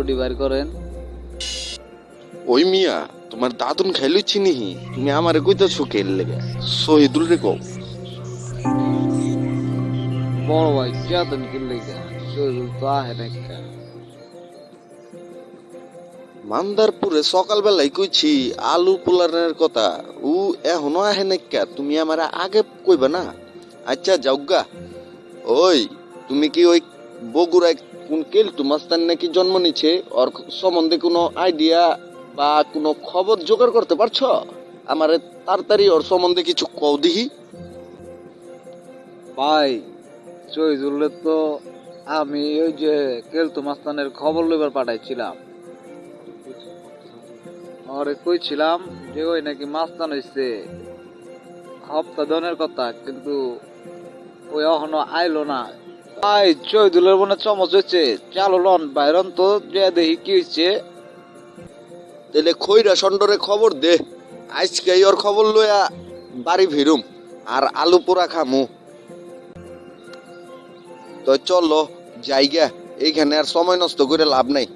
ওডি বার করেন। ওই মিয়া তোমার দাদুন খাইলো তুমি আমারে কইতেছো কে লেগে? শহীদুল রে কও। বড় ভাই কেতন কিনলে গা শরীর তো আহে না। মান্দারপুরে সকালবেলায় কইছি আলু পোলারের কথা। ও এখনও আহে নাক্কা তুমি আমার আগে কইবা না? আচ্ছা যাওগা ওই তুমি কি ওই বগুড়ায় কোন কেলটু মাস্তান নাকি জন্ম নিছে ওর সম্বন্ধে কোনো আইডিয়া বা কোনো খবর জোগাড় করতে পারছ? আমার তাড়াতাড়ি ওর সম্বন্ধে কিছু কও দিহি ভাই শহীদুল্লে তো আমি ওই যে কেলতু মাস্তানের খবর লইবার পাঠাইছিলাম। আরে কইছিলাম যে ওই নাকি মাস্তান হইছে। হপ্তা দনের কথা, কিন্তু ওই এখনও আইলো না। ভাই জয়দুলের মনে চমচ হয়েছে। চালো লন বাইরন তো যে দেখি কি হয়েছে। তাহলে খৈরা সন্ডরে খবর দে। আজকে ওর খবর লইয়া বাড়ি ফিরুম, আর আলু পোড়া খামু। তো চলো জায়গা এইখানে আর সময় নষ্ট করে লাভ নাই।